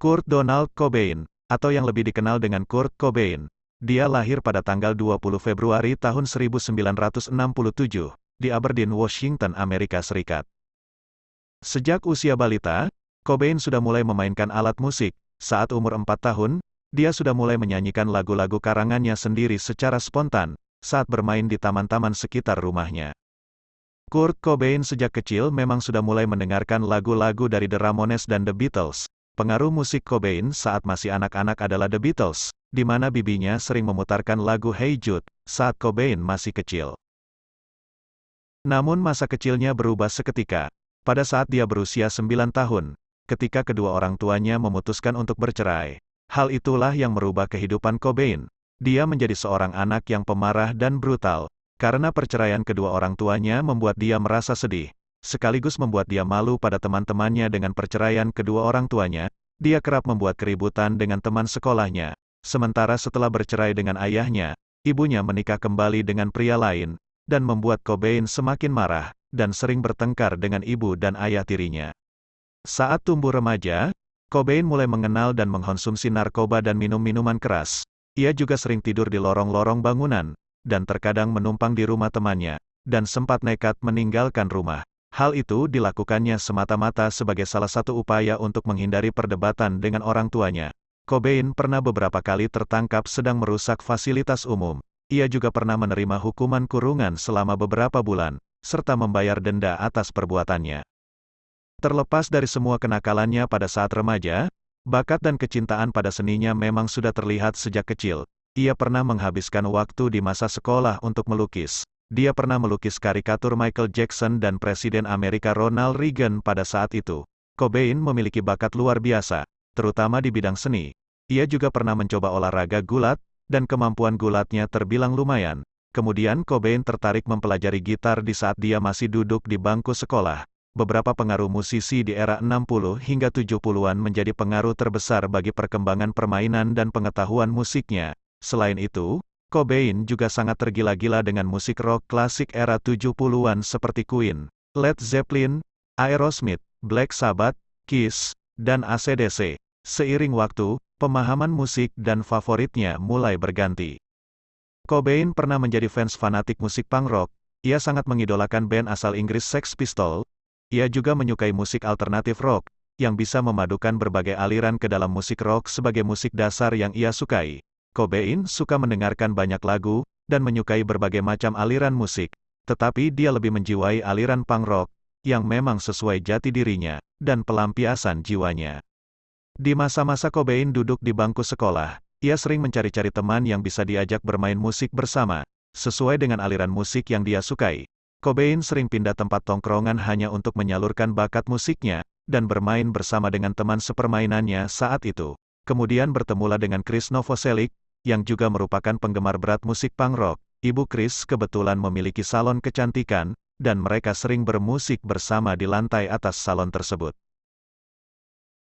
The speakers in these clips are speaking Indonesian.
Kurt Donald Cobain, atau yang lebih dikenal dengan Kurt Cobain. Dia lahir pada tanggal 20 Februari tahun 1967, di Aberdeen, Washington, Amerika Serikat. Sejak usia balita, Cobain sudah mulai memainkan alat musik. Saat umur 4 tahun, dia sudah mulai menyanyikan lagu-lagu karangannya sendiri secara spontan, saat bermain di taman-taman sekitar rumahnya. Kurt Cobain sejak kecil memang sudah mulai mendengarkan lagu-lagu dari The Ramones dan The Beatles, Pengaruh musik Cobain saat masih anak-anak adalah The Beatles, di mana bibinya sering memutarkan lagu Hey Jude saat Cobain masih kecil. Namun masa kecilnya berubah seketika. Pada saat dia berusia 9 tahun, ketika kedua orang tuanya memutuskan untuk bercerai. Hal itulah yang merubah kehidupan Cobain. Dia menjadi seorang anak yang pemarah dan brutal, karena perceraian kedua orang tuanya membuat dia merasa sedih sekaligus membuat dia malu pada teman-temannya dengan perceraian kedua orang tuanya, dia kerap membuat keributan dengan teman sekolahnya. Sementara setelah bercerai dengan ayahnya, ibunya menikah kembali dengan pria lain, dan membuat Cobain semakin marah, dan sering bertengkar dengan ibu dan ayah tirinya. Saat tumbuh remaja, Cobain mulai mengenal dan mengkonsumsi narkoba dan minum-minuman keras. Ia juga sering tidur di lorong-lorong bangunan, dan terkadang menumpang di rumah temannya, dan sempat nekat meninggalkan rumah. Hal itu dilakukannya semata-mata sebagai salah satu upaya untuk menghindari perdebatan dengan orang tuanya. Cobain pernah beberapa kali tertangkap sedang merusak fasilitas umum. Ia juga pernah menerima hukuman kurungan selama beberapa bulan, serta membayar denda atas perbuatannya. Terlepas dari semua kenakalannya pada saat remaja, bakat dan kecintaan pada seninya memang sudah terlihat sejak kecil. Ia pernah menghabiskan waktu di masa sekolah untuk melukis. Dia pernah melukis karikatur Michael Jackson dan Presiden Amerika Ronald Reagan pada saat itu. Cobain memiliki bakat luar biasa, terutama di bidang seni. Ia juga pernah mencoba olahraga gulat, dan kemampuan gulatnya terbilang lumayan. Kemudian Cobain tertarik mempelajari gitar di saat dia masih duduk di bangku sekolah. Beberapa pengaruh musisi di era 60 hingga 70-an menjadi pengaruh terbesar bagi perkembangan permainan dan pengetahuan musiknya. Selain itu, Cobain juga sangat tergila-gila dengan musik rock klasik era 70-an seperti Queen, Led Zeppelin, Aerosmith, Black Sabbath, Kiss, dan ACDC. Seiring waktu, pemahaman musik dan favoritnya mulai berganti. Cobain pernah menjadi fans fanatik musik punk rock, ia sangat mengidolakan band asal Inggris Sex Pistols. Ia juga menyukai musik alternatif rock, yang bisa memadukan berbagai aliran ke dalam musik rock sebagai musik dasar yang ia sukai. Cobain suka mendengarkan banyak lagu, dan menyukai berbagai macam aliran musik, tetapi dia lebih menjiwai aliran punk rock, yang memang sesuai jati dirinya, dan pelampiasan jiwanya. Di masa-masa Cobain duduk di bangku sekolah, ia sering mencari-cari teman yang bisa diajak bermain musik bersama, sesuai dengan aliran musik yang dia sukai. Cobain sering pindah tempat tongkrongan hanya untuk menyalurkan bakat musiknya, dan bermain bersama dengan teman sepermainannya saat itu. Kemudian bertemulah dengan Chris Novoselic, yang juga merupakan penggemar berat musik punk rock. Ibu Chris kebetulan memiliki salon kecantikan, dan mereka sering bermusik bersama di lantai atas salon tersebut.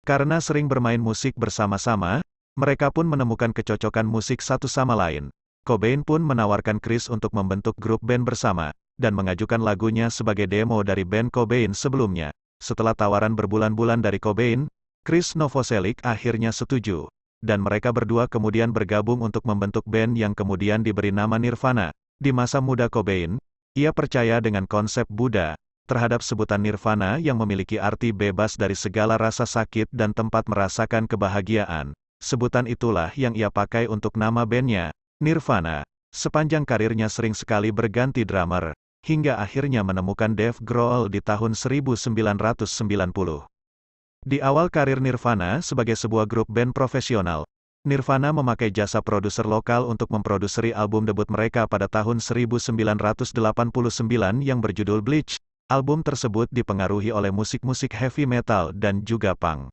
Karena sering bermain musik bersama-sama, mereka pun menemukan kecocokan musik satu sama lain. Cobain pun menawarkan Chris untuk membentuk grup band bersama, dan mengajukan lagunya sebagai demo dari band Cobain sebelumnya. Setelah tawaran berbulan-bulan dari Cobain, Chris Novoselic akhirnya setuju dan mereka berdua kemudian bergabung untuk membentuk band yang kemudian diberi nama Nirvana. Di masa muda Cobain, ia percaya dengan konsep Buddha, terhadap sebutan Nirvana yang memiliki arti bebas dari segala rasa sakit dan tempat merasakan kebahagiaan. Sebutan itulah yang ia pakai untuk nama bandnya, Nirvana. Sepanjang karirnya sering sekali berganti drummer, hingga akhirnya menemukan Dave Grohl di tahun 1990. Di awal karir Nirvana sebagai sebuah grup band profesional, Nirvana memakai jasa produser lokal untuk memproduseri album debut mereka pada tahun 1989 yang berjudul Bleach. Album tersebut dipengaruhi oleh musik-musik heavy metal dan juga punk.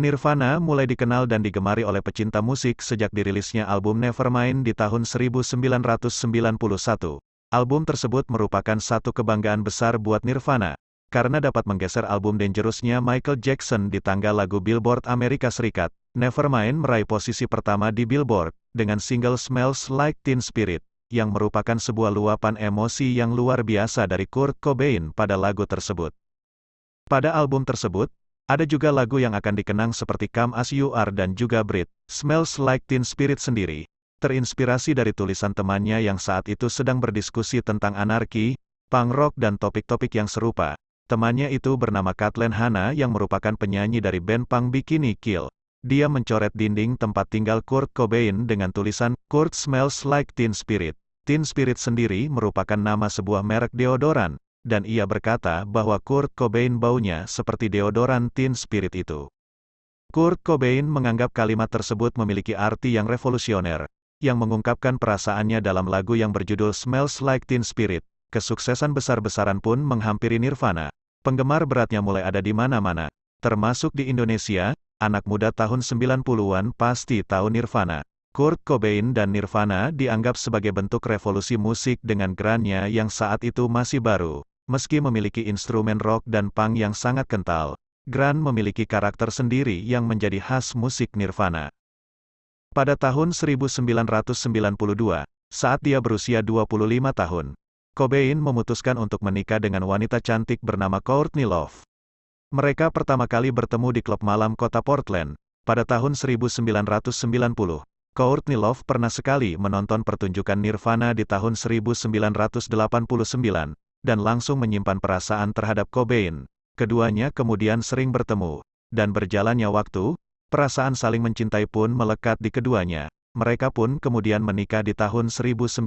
Nirvana mulai dikenal dan digemari oleh pecinta musik sejak dirilisnya album Nevermind di tahun 1991. Album tersebut merupakan satu kebanggaan besar buat Nirvana, karena dapat menggeser album Dangerous-nya Michael Jackson di tangga lagu Billboard Amerika Serikat. Nevermind meraih posisi pertama di Billboard, dengan single Smells Like Teen Spirit, yang merupakan sebuah luapan emosi yang luar biasa dari Kurt Cobain pada lagu tersebut. Pada album tersebut, Ada juga lagu yang akan dikenang seperti Come As You Are dan juga Brit, Smells Like Teen Spirit sendiri, terinspirasi dari tulisan temannya yang saat itu sedang berdiskusi tentang anarki, punk rock dan topik-topik yang serupa. Temannya itu bernama Kathleen Hanna yang merupakan penyanyi dari band punk Bikini Kill. Dia mencoret dinding tempat tinggal Kurt Cobain dengan tulisan, Kurt smells like teen spirit. Teen Spirit sendiri merupakan nama sebuah merek deodoran, dan ia berkata bahwa Kurt Cobain baunya seperti deodoran Teen Spirit itu. Kurt Cobain menganggap kalimat tersebut memiliki arti yang revolusioner, yang mengungkapkan perasaannya dalam lagu yang berjudul Smells Like Teen Spirit. Kesuksesan besar-besaran pun menghampiri Nirvana. Penggemar beratnya mulai ada di mana-mana, termasuk di Indonesia, anak muda tahun 90-an pasti tahu Nirvana. Kurt Cobain dan Nirvana dianggap sebagai bentuk revolusi musik dengan grunge yang saat itu masih baru. Meski memiliki instrumen rock dan punk yang sangat kental, grunge memiliki karakter sendiri yang menjadi khas musik Nirvana. Pada tahun 1992, saat dia berusia 25 tahun, Cobain memutuskan untuk menikah dengan wanita cantik bernama Courtney Love. Mereka pertama kali bertemu di klub malam kota Portland, pada tahun 1990. Courtney Love pernah sekali menonton pertunjukan Nirvana di tahun 1989, dan langsung menyimpan perasaan terhadap Cobain. Keduanya kemudian sering bertemu, dan berjalannya waktu, Perasaan saling mencintai pun melekat di keduanya. Mereka pun kemudian menikah di tahun 1992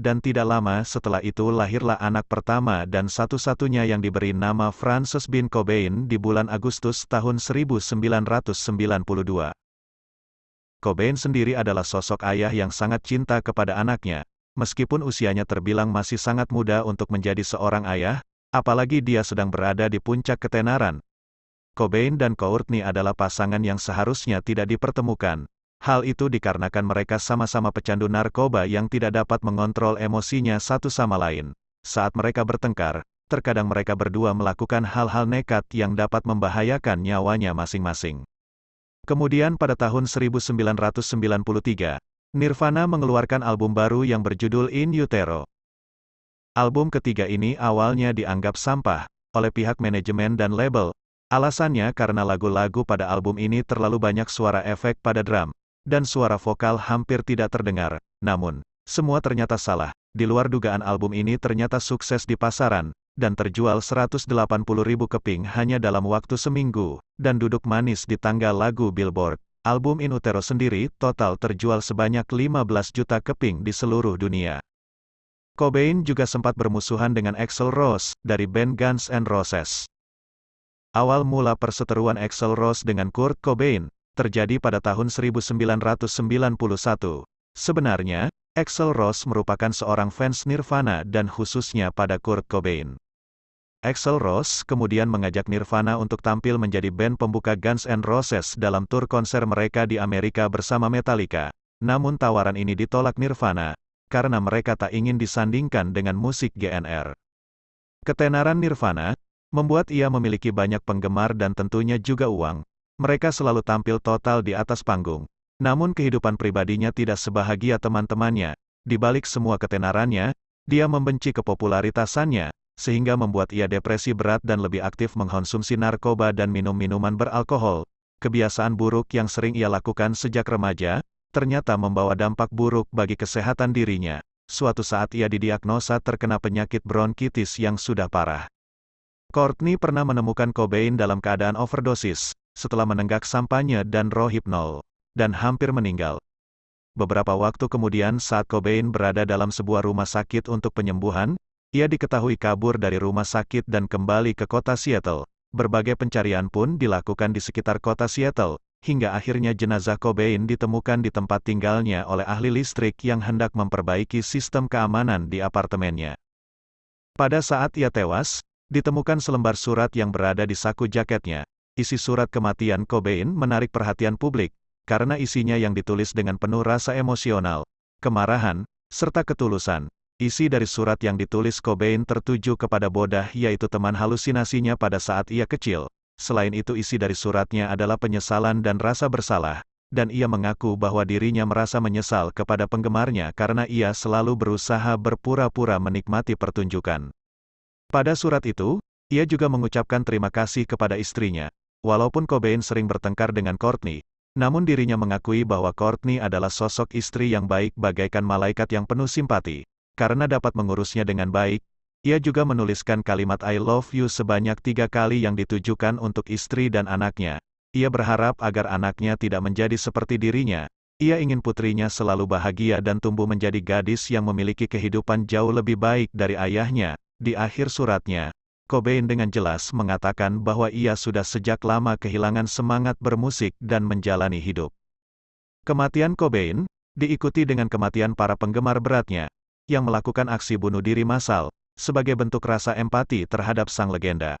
dan tidak lama setelah itu lahirlah anak pertama dan satu-satunya yang diberi nama Frances bin Cobain di bulan Agustus tahun 1992. Cobain sendiri adalah sosok ayah yang sangat cinta kepada anaknya, meskipun usianya terbilang masih sangat muda untuk menjadi seorang ayah, apalagi dia sedang berada di puncak ketenaran, Cobain dan Courtney adalah pasangan yang seharusnya tidak dipertemukan. Hal itu dikarenakan mereka sama-sama pecandu narkoba yang tidak dapat mengontrol emosinya satu sama lain. Saat mereka bertengkar, terkadang mereka berdua melakukan hal-hal nekat yang dapat membahayakan nyawanya masing-masing. Kemudian pada tahun 1993, Nirvana mengeluarkan album baru yang berjudul In Utero. Album ketiga ini awalnya dianggap sampah oleh pihak manajemen dan label, Alasannya karena lagu-lagu pada album ini terlalu banyak suara efek pada drum, dan suara vokal hampir tidak terdengar. Namun, semua ternyata salah. Di luar dugaan album ini ternyata sukses di pasaran, dan terjual 180 ribu keping hanya dalam waktu seminggu, dan duduk manis di tangga lagu Billboard. Album In Utero sendiri total terjual sebanyak 15 juta keping di seluruh dunia. Cobain juga sempat bermusuhan dengan Axl Rose, dari band Guns N' Roses. Awal mula perseteruan Axel Rose dengan Kurt Cobain, terjadi pada tahun 1991. Sebenarnya, Axel Rose merupakan seorang fans Nirvana dan khususnya pada Kurt Cobain. Axel Rose kemudian mengajak Nirvana untuk tampil menjadi band pembuka Guns N' Roses dalam tur konser mereka di Amerika bersama Metallica. Namun tawaran ini ditolak Nirvana, karena mereka tak ingin disandingkan dengan musik GNR. Ketenaran Nirvana, membuat ia memiliki banyak penggemar dan tentunya juga uang. Mereka selalu tampil total di atas panggung. Namun kehidupan pribadinya tidak sebahagia teman-temannya. Di balik semua ketenarannya, dia membenci kepopularitasannya, sehingga membuat ia depresi berat dan lebih aktif mengkonsumsi narkoba dan minum minuman beralkohol. Kebiasaan buruk yang sering ia lakukan sejak remaja, ternyata membawa dampak buruk bagi kesehatan dirinya. Suatu saat ia didiagnosa terkena penyakit bronkitis yang sudah parah. Courtney pernah menemukan Cobain dalam keadaan overdosis, setelah menenggak sampahnya dan rohypnol, dan hampir meninggal. Beberapa waktu kemudian saat Cobain berada dalam sebuah rumah sakit untuk penyembuhan, ia diketahui kabur dari rumah sakit dan kembali ke kota Seattle. Berbagai pencarian pun dilakukan di sekitar kota Seattle, hingga akhirnya jenazah Cobain ditemukan di tempat tinggalnya oleh ahli listrik yang hendak memperbaiki sistem keamanan di apartemennya. Pada saat ia tewas, Ditemukan selembar surat yang berada di saku jaketnya. Isi surat kematian Cobain menarik perhatian publik, karena isinya yang ditulis dengan penuh rasa emosional, kemarahan, serta ketulusan. Isi dari surat yang ditulis Cobain tertuju kepada Bodah yaitu teman halusinasinya pada saat ia kecil. Selain itu isi dari suratnya adalah penyesalan dan rasa bersalah, dan ia mengaku bahwa dirinya merasa menyesal kepada penggemarnya karena ia selalu berusaha berpura-pura menikmati pertunjukan. Pada surat itu, Ia juga mengucapkan terima kasih kepada istrinya. Walaupun Cobain sering bertengkar dengan Courtney, namun dirinya mengakui bahwa Courtney adalah sosok istri yang baik bagaikan malaikat yang penuh simpati. Karena dapat mengurusnya dengan baik, ia juga menuliskan kalimat I love you sebanyak tiga kali yang ditujukan untuk istri dan anaknya. Ia berharap agar anaknya tidak menjadi seperti dirinya. Ia ingin putrinya selalu bahagia dan tumbuh menjadi gadis yang memiliki kehidupan jauh lebih baik dari ayahnya. Di akhir suratnya, Cobain dengan jelas mengatakan bahwa ia sudah sejak lama kehilangan semangat bermusik dan menjalani hidup. Kematian Cobain, diikuti dengan kematian para penggemar beratnya, yang melakukan aksi bunuh diri massal, sebagai bentuk rasa empati terhadap sang legenda.